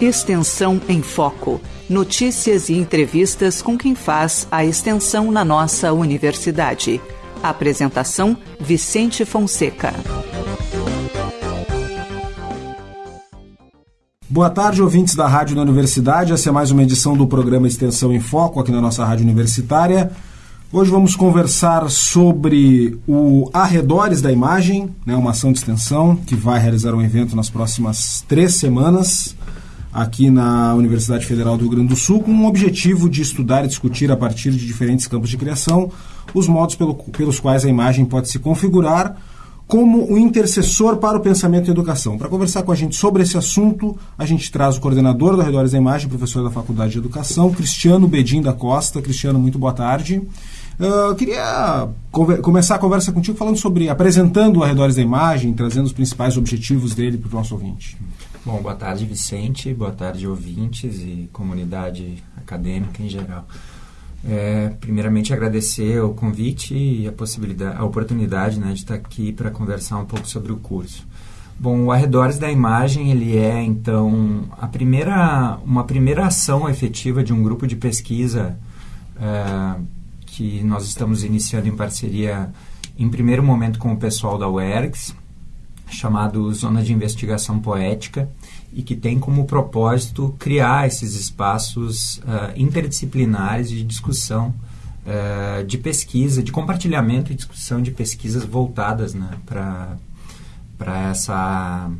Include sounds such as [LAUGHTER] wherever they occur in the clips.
Extensão em Foco. Notícias e entrevistas com quem faz a extensão na nossa universidade. Apresentação: Vicente Fonseca. Boa tarde, ouvintes da Rádio da Universidade. Essa é mais uma edição do programa Extensão em Foco aqui na nossa Rádio Universitária. Hoje vamos conversar sobre o Arredores da Imagem, né, uma ação de extensão que vai realizar um evento nas próximas três semanas aqui na Universidade Federal do Rio Grande do Sul, com o objetivo de estudar e discutir a partir de diferentes campos de criação os modos pelo, pelos quais a imagem pode se configurar como o intercessor para o pensamento e educação. Para conversar com a gente sobre esse assunto, a gente traz o coordenador do Arredores da Imagem, professor da Faculdade de Educação, Cristiano Bedim da Costa. Cristiano, muito boa tarde. Eu queria começar a conversa contigo falando sobre, apresentando o Arredores da Imagem, trazendo os principais objetivos dele para o nosso ouvinte. Bom, boa tarde, Vicente, boa tarde, ouvintes e comunidade acadêmica em geral. É, primeiramente, agradecer o convite e a possibilidade, a oportunidade né, de estar aqui para conversar um pouco sobre o curso. Bom, o Arredores da Imagem ele é então a primeira, uma primeira ação efetiva de um grupo de pesquisa é, que nós estamos iniciando em parceria, em primeiro momento, com o pessoal da UERGS, chamado Zona de Investigação Poética, e que tem como propósito criar esses espaços uh, interdisciplinares de discussão, uh, de pesquisa, de compartilhamento e discussão de pesquisas voltadas né, para essa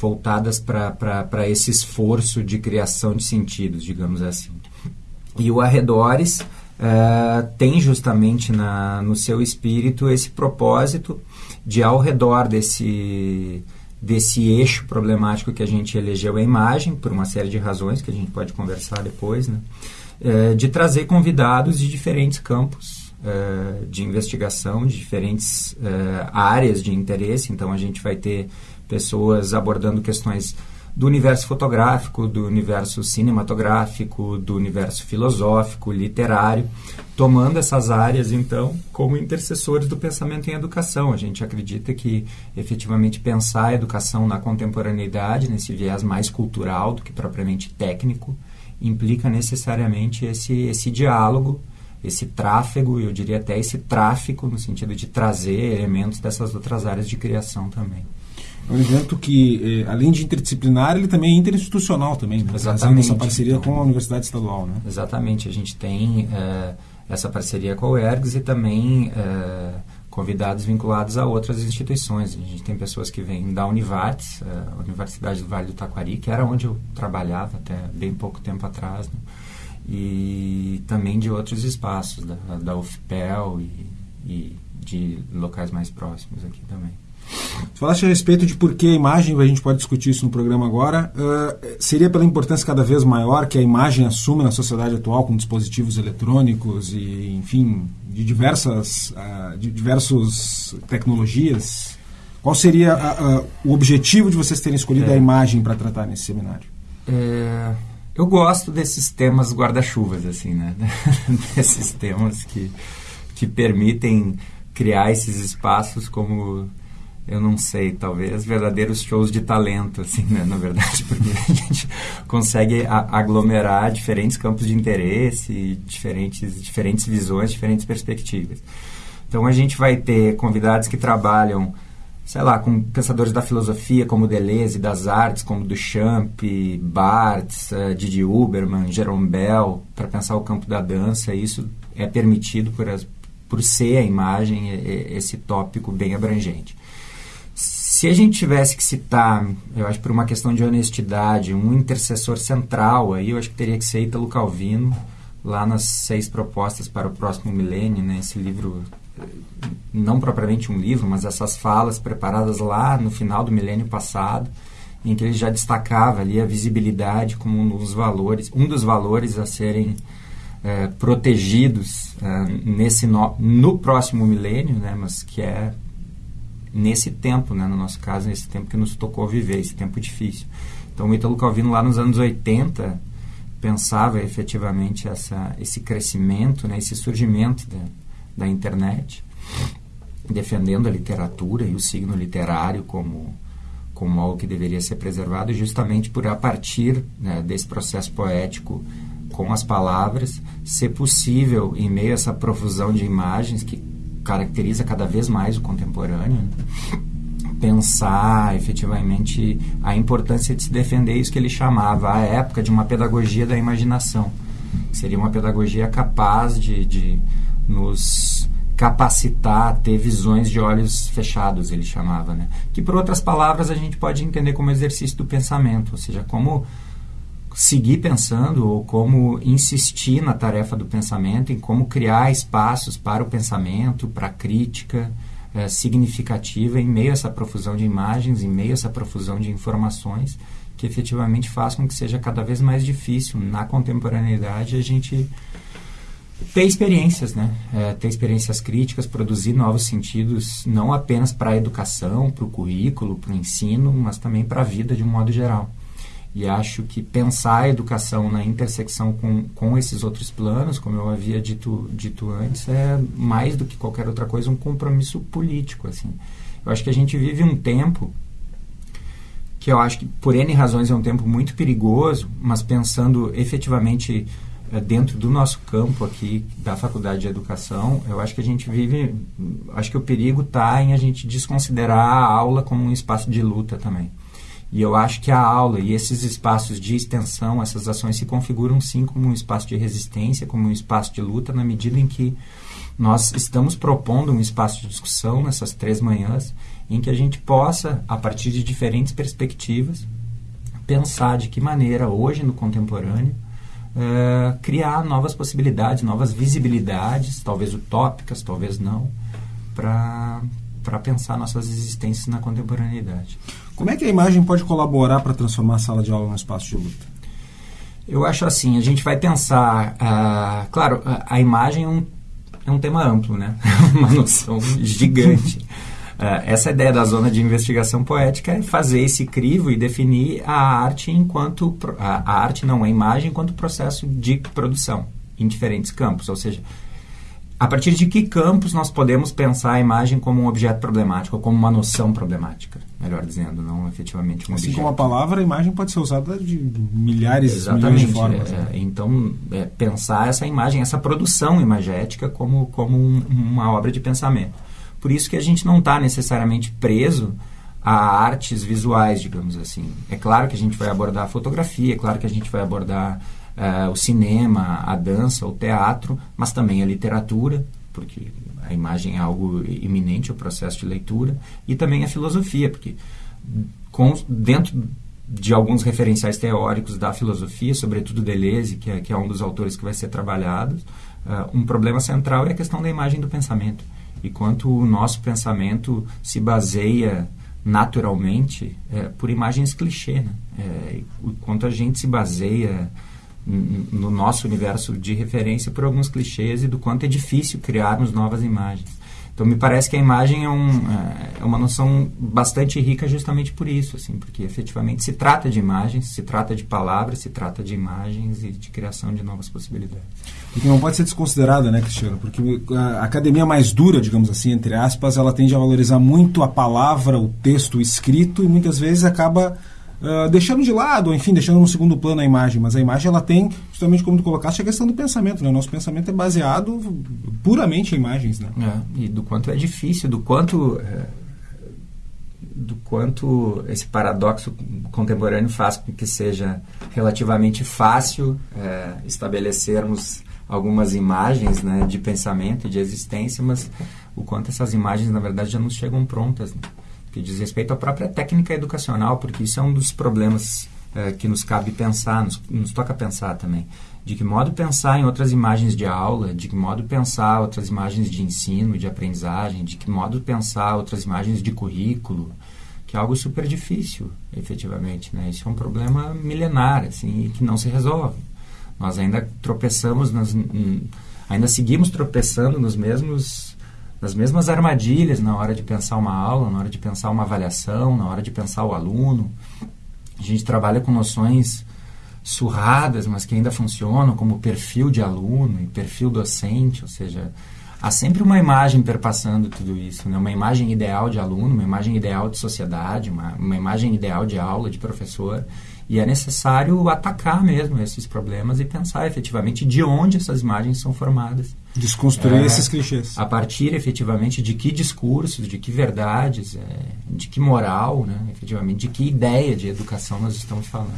voltadas para esse esforço de criação de sentidos, digamos assim. E o Arredores uh, tem justamente na, no seu espírito esse propósito de, ao redor desse, desse eixo problemático que a gente elegeu a imagem, por uma série de razões que a gente pode conversar depois, né? Uh, de trazer convidados de diferentes campos uh, de investigação, de diferentes áreas de interesse. Então, a gente vai ter pessoas abordando questões do universo fotográfico, do universo cinematográfico, do universo filosófico, literário, tomando essas áreas, então, como intercessores do pensamento em educação. A gente acredita que, efetivamente, pensar a educação na contemporaneidade, nesse viés mais cultural do que propriamente técnico, implica necessariamente esse, esse diálogo, esse tráfego, eu diria até esse tráfico, no sentido de trazer elementos dessas outras áreas de criação também. É um evento que, eh, além de interdisciplinar, ele também é interinstitucional também, né? Exatamente. essa parceria com a Universidade Estadual, né? Exatamente. A gente tem eh, essa parceria com a UERGS e também eh, convidados vinculados a outras instituições. A gente tem pessoas que vêm da Univates, a Universidade do Vale do Taquari, que era onde eu trabalhava até bem pouco tempo atrás, né? e também de outros espaços, da, da UFPEL e, e de locais mais próximos aqui também. Falaste a respeito de por que a imagem, a gente pode discutir isso no programa agora, uh, seria pela importância cada vez maior que a imagem assume na sociedade atual com dispositivos eletrônicos e, enfim, de diversas uh, de diversos tecnologias. Qual seria uh, o objetivo de vocês terem escolhido é. a imagem para tratar nesse seminário? É, eu gosto desses temas guarda-chuvas, assim, né? [LAUGHS] desses temas que, que permitem criar esses espaços como eu não sei, talvez verdadeiros shows de talento, assim, né, na verdade, [LAUGHS] porque a gente consegue aglomerar diferentes campos de interesse, diferentes, diferentes visões, diferentes perspectivas. Então a gente vai ter convidados que trabalham, sei lá, com pensadores da filosofia como Deleuze, das artes como Duchamp, Barthes, uh, Didi Huberman, Jerome Bell, para pensar o campo da dança. Isso é permitido por, as, por ser a imagem esse tópico bem abrangente. Se a gente tivesse que citar, eu acho por uma questão de honestidade, um intercessor central, aí eu acho que teria que ser Italo Calvino, lá nas seis propostas para o próximo milênio, né? Esse livro, não propriamente um livro, mas essas falas preparadas lá no final do milênio passado, em que ele já destacava ali a visibilidade como um dos valores, um dos valores a serem é, protegidos é, nesse no, no próximo milênio, né? Mas que é nesse tempo, né, no nosso caso, nesse tempo que nos tocou viver, esse tempo difícil. Então, o Italo Calvino, lá nos anos 80, pensava efetivamente essa, esse crescimento, né, esse surgimento da, da internet, defendendo a literatura e o signo literário como, como algo que deveria ser preservado, justamente por, a partir né, desse processo poético com as palavras, ser possível, em meio a essa profusão de imagens que caracteriza cada vez mais o contemporâneo, pensar efetivamente a importância de se defender isso que ele chamava, à época, de uma pedagogia da imaginação. Seria uma pedagogia capaz de, de nos capacitar a ter visões de olhos fechados, ele chamava, né? Que por outras palavras a gente pode entender como exercício do pensamento, ou seja, como seguir pensando ou como insistir na tarefa do pensamento, em como criar espaços para o pensamento, para a crítica é, significativa em meio a essa profusão de imagens, em meio a essa profusão de informações que efetivamente faz com que seja cada vez mais difícil na contemporaneidade a gente ter experiências, né? É, ter experiências críticas, produzir novos sentidos, não apenas para a educação, para o currículo, para o ensino, mas também para a vida de um modo geral. E acho que pensar a educação na intersecção com, com esses outros planos, como eu havia dito, dito antes, é mais do que qualquer outra coisa um compromisso político. Assim. Eu acho que a gente vive um tempo que eu acho que, por N razões, é um tempo muito perigoso, mas pensando efetivamente é, dentro do nosso campo aqui da Faculdade de Educação, eu acho que a gente vive, acho que o perigo está em a gente desconsiderar a aula como um espaço de luta também. E eu acho que a aula e esses espaços de extensão, essas ações se configuram sim como um espaço de resistência, como um espaço de luta, na medida em que nós estamos propondo um espaço de discussão nessas três manhãs, em que a gente possa, a partir de diferentes perspectivas, pensar de que maneira, hoje no contemporâneo, uh, criar novas possibilidades, novas visibilidades, talvez utópicas, talvez não, para pensar nossas existências na contemporaneidade. Como é que a imagem pode colaborar para transformar a sala de aula num espaço de luta? Eu acho assim, a gente vai pensar, uh, claro, a, a imagem é um, é um tema amplo, né? [LAUGHS] Uma noção gigante. Uh, essa ideia da zona de investigação poética é fazer esse crivo e definir a arte enquanto a, a arte não a imagem enquanto processo de produção em diferentes campos, ou seja, a partir de que campos nós podemos pensar a imagem como um objeto problemático, ou como uma noção problemática, melhor dizendo, não efetivamente um assim objeto. como a palavra, a imagem pode ser usada de milhares, Exatamente, milhões de formas. É, né? Então, é, pensar essa imagem, essa produção imagética como, como um, uma obra de pensamento. Por isso que a gente não está necessariamente preso a artes visuais, digamos assim. É claro que a gente vai abordar a fotografia, é claro que a gente vai abordar uh, o cinema, a dança, o teatro, mas também a literatura, porque a imagem é algo iminente ao processo de leitura, e também a filosofia, porque com, dentro de alguns referenciais teóricos da filosofia, sobretudo Deleuze, que é, que é um dos autores que vai ser trabalhado, uh, um problema central é a questão da imagem do pensamento. E quanto o nosso pensamento se baseia naturalmente é, por imagens clichê, né? É, quanto a gente se baseia no nosso universo de referência por alguns clichês e do quanto é difícil criarmos novas imagens. Então me parece que a imagem é, um, é uma noção bastante rica justamente por isso, assim, porque efetivamente se trata de imagens, se trata de palavras, se trata de imagens e de criação de novas possibilidades. E que não pode ser desconsiderada, né, Cristiano? Porque a academia mais dura, digamos assim, entre aspas, ela tende a valorizar muito a palavra, o texto escrito e muitas vezes acaba Uh, deixando de lado, enfim, deixando no segundo plano a imagem, mas a imagem ela tem, justamente como tu colocaste, a questão do pensamento, né? O nosso pensamento é baseado puramente em imagens, né? É, e do quanto é difícil, do quanto é, do quanto esse paradoxo contemporâneo faz com que seja relativamente fácil é, estabelecermos algumas imagens né, de pensamento, de existência, mas o quanto essas imagens, na verdade, já nos chegam prontas. Né? Que diz respeito à própria técnica educacional, porque isso é um dos problemas é, que nos cabe pensar, nos, nos, toca pensar também. De que modo pensar em outras imagens de aula, de que modo pensar outras imagens de ensino, de aprendizagem, de que modo pensar outras imagens de currículo, que é algo super difícil, efetivamente. Né? Isso é um problema milenar, assim, que não se resolve. Nós ainda tropeçamos, nas, ainda seguimos tropeçando nos mesmos nas mesmas armadilhas na hora de pensar uma aula, na hora de pensar uma avaliação, na hora de pensar o aluno. A gente trabalha com noções surradas, mas que ainda funcionam, como perfil de aluno e perfil docente, ou seja, há sempre uma imagem perpassando tudo isso, né? uma imagem ideal de aluno, uma imagem ideal de sociedade, uma, uma imagem ideal de aula, de professor. E é necessário atacar mesmo esses problemas e pensar efetivamente de onde essas imagens são formadas. Desconstruir é, esses clichês. A partir efetivamente de que discursos, de que verdades, é, de que moral, né, efetivamente, de que ideia de educação nós estamos falando.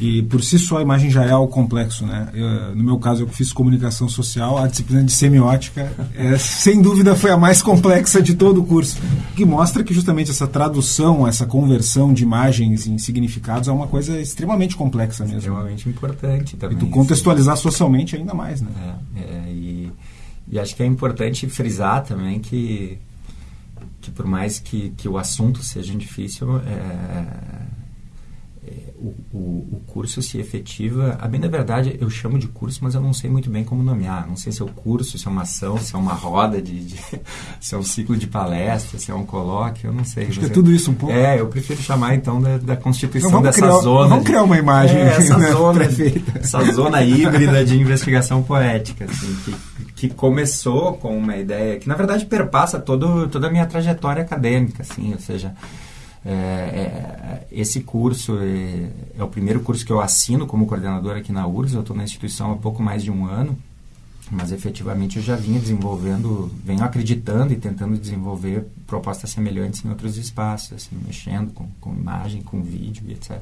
E por si só a imagem já é algo complexo, né? Eu, no meu caso, eu fiz comunicação social, a disciplina de semiótica, é, [LAUGHS] sem dúvida, foi a mais complexa de todo o curso, que mostra que justamente essa tradução, essa conversão de imagens em significados é uma coisa extremamente complexa mesmo. Extremamente importante também. E tu contextualizar sim. socialmente ainda mais, né? É, é, e, e acho que é importante frisar também que que por mais que, que o assunto seja difícil, é, o, o, o, curso se efetiva. A bem da verdade, eu chamo de curso, mas eu não sei muito bem como nomear. Não sei se é o curso, se é uma ação, se é uma roda, de, de [LAUGHS] se é um ciclo de palestra, se é um colóquio, eu não sei. Acho que é tudo isso um pouco. É, eu prefiro chamar então da, da constituição dessa criar, zona. Vamos de, criar uma imagem. É, essa, né, zona, essa zona híbrida de investigação poética, assim, que, que começou com uma ideia que, na verdade, perpassa todo, toda a minha trajetória acadêmica, assim, ou seja é, é, esse curso é, é, o primeiro curso que eu assino como coordenador aqui na URGS. Eu estou na instituição há pouco mais de um ano, mas efetivamente eu já vinha desenvolvendo, venho acreditando e tentando desenvolver propostas semelhantes em outros espaços, assim, mexendo com, com imagem, com vídeo e etc.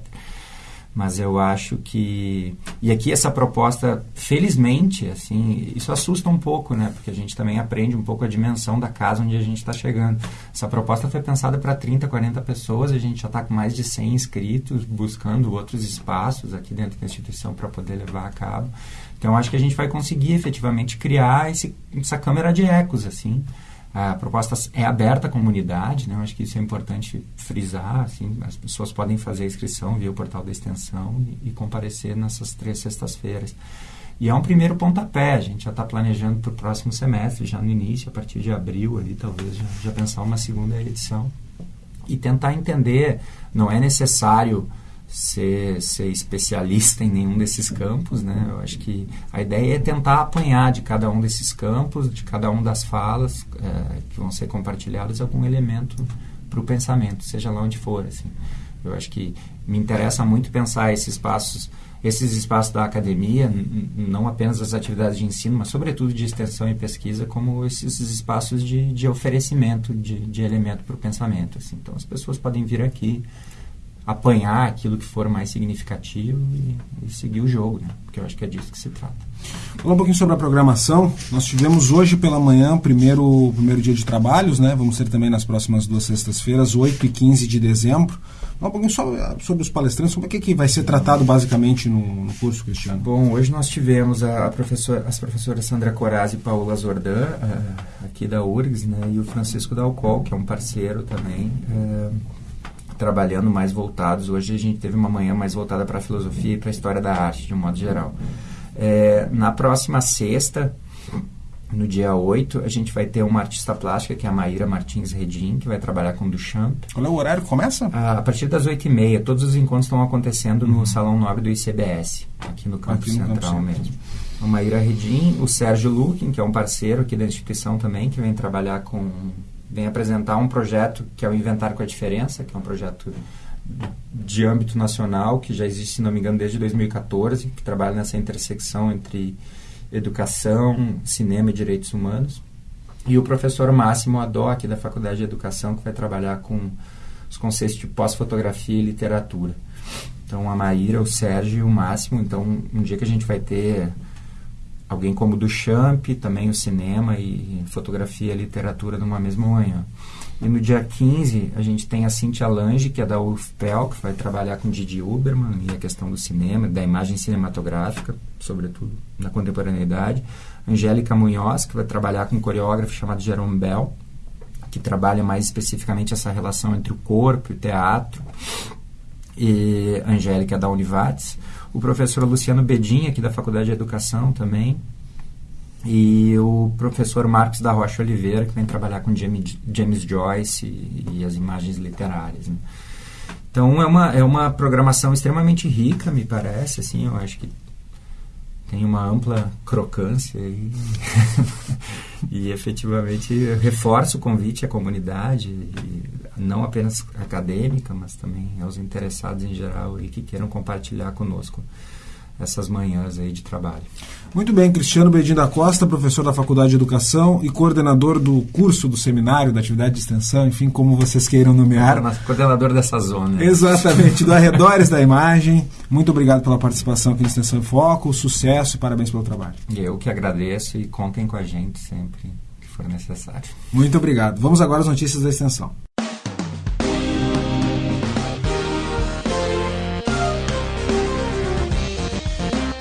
Mas eu acho que e aqui essa proposta, felizmente, assim, isso assusta um pouco, né? Porque a gente também aprende um pouco a dimensão da casa onde a gente está chegando. Essa proposta foi pensada para 30, 40 pessoas, a gente já está com mais de 100 inscritos, buscando outros espaços aqui dentro da instituição para poder levar a cabo. Então acho que a gente vai conseguir efetivamente criar esse, essa câmera de ecos, assim, a proposta é aberta à comunidade, né? Eu acho que isso é importante frisar. Assim, as pessoas podem fazer a inscrição via o portal da extensão e, e comparecer nessas três sextas-feiras. E é um primeiro pontapé. A gente já está planejando para o próximo semestre, já no início, a partir de abril, ali, talvez já, já pensar uma segunda edição. E tentar entender, não é necessário ser, ser especialista em nenhum desses campos, né? Eu acho que a ideia é tentar apanhar de cada um desses campos, de cada um das falas é, que vão ser compartilhadas algum elemento para o pensamento, seja lá onde for, assim. Eu acho que me interessa muito pensar esses espaços, esses espaços da academia, não apenas das atividades de ensino, mas sobretudo de extensão e pesquisa, como esses espaços de, de oferecimento de, de elemento para o pensamento. Assim. Então, as pessoas podem vir aqui, apanhar aquilo que for mais significativo e, e, seguir o jogo, né? porque eu acho que é disso que se trata. Falar um pouquinho sobre a programação. Nós tivemos hoje pela manhã o primeiro, primeiro dia de trabalhos, né? vamos ter também nas próximas duas sextas-feiras, 8 e 15 de dezembro. Falar um pouquinho sobre, sobre os palestrantes, sobre o que, que vai ser tratado basicamente no, no curso, Cristiano. Bom, hoje nós tivemos a, a professora, as professoras Sandra Coraz e Paula Zordan, aqui da URGS, né? e o Francisco Dalcol, que é um parceiro também. Uh, trabalhando mais voltados. Hoje a gente teve uma manhã mais voltada para a filosofia e para a história da arte, de um modo geral. É, na próxima sexta, no dia 8, a gente vai ter uma artista plástica, que é a Maíra Martins Redim, que vai trabalhar com Duchamp. Qual é o horário que começa? a partir das 8h30. Todos os encontros estão acontecendo uhum. no Salão Nobre do ICBS, aqui no campus aqui no central campo mesmo. A Maíra Redim, o Sérgio Lukin, que é um parceiro aqui da instituição também, que vem trabalhar com vem apresentar um projeto que é o Inventário com a Diferença, que é um projeto de âmbito nacional, que já existe, se não me engano, desde 2014, que trabalha nessa intersecção entre educação, cinema e direitos humanos. E o professor Máximo Adó, aqui da Faculdade de Educação, que vai trabalhar com os conceitos de pós-fotografia e literatura. Então, a Maíra, o Sérgio e o Máximo. Então, um dia que a gente vai ter alguém como Duchamp, também o cinema e fotografia e literatura numa mesma manhã. E no dia 15, a gente tem a Cintia Lange, que é da UFPEL, que vai trabalhar com Didi Uberman e a questão do cinema, da imagem cinematográfica, sobretudo na contemporaneidade. Angélica Munhoz, que vai trabalhar com um coreógrafo chamado Jerome Bell, que trabalha mais especificamente essa relação entre o corpo e o teatro. E Angélica da Univates o professor Luciano Bedin, aqui da Faculdade de Educação também, e o professor Marcos da Rocha Oliveira, que vem trabalhar com James, James Joyce e, e, as imagens literárias. Né? Então é uma, é uma programação extremamente rica, me parece, assim, eu acho que tem uma ampla crocância e, [LAUGHS] e efetivamente reforço o convite à comunidade, não apenas acadêmica, mas também aos interessados em geral e que queiram compartilhar conosco essas manhãs aí de trabalho. Muito bem, Cristiano Bedin da Costa, professor da Faculdade de Educação e coordenador do curso do seminário, da atividade de extensão, enfim, como vocês queiram nomear. Coordenador dessa zona. Exatamente, do [LAUGHS] Arredores da Imagem. Muito obrigado pela participação aqui no Extensão em Foco, sucesso e parabéns pelo trabalho. Eu que agradeço e contem com a gente sempre que for necessário. Muito obrigado. Vamos agora às notícias da extensão.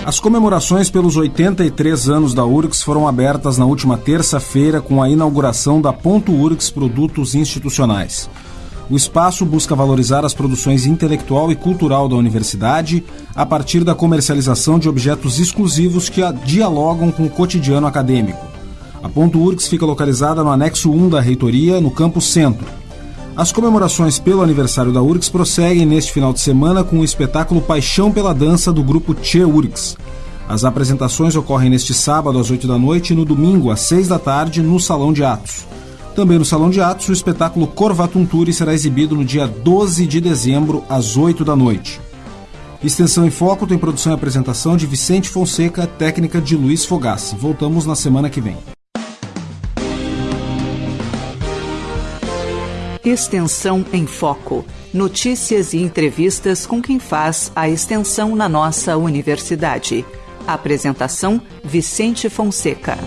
As comemorações pelos 83 anos da URGS foram abertas na última terça-feira com a inauguração da Ponto URGS Produtos Institucionais. O espaço busca valorizar as produções intelectual e cultural da universidade a partir da comercialização de objetos exclusivos que dialogam com o cotidiano acadêmico. A Ponto URGS fica localizada no anexo 1 da reitoria, no campus centro. As comemorações pelo aniversário da URGS prosseguem neste final de semana com o espetáculo Paixão pela Dança do grupo Che URGS. As apresentações ocorrem neste sábado às 8 da noite e no domingo às 6 da tarde no Salão de Atos. Também no Salão de Atos, o espetáculo Corvatunturi será exibido no dia 12 de dezembro às 8 da noite. Extensão em Foco tem produção e apresentação de Vicente Fonseca, técnica de Luiz Fogassi. Voltamos na semana que vem. Extensão em Foco. Notícias e entrevistas com quem faz a extensão na nossa universidade. Apresentação: Vicente Fonseca.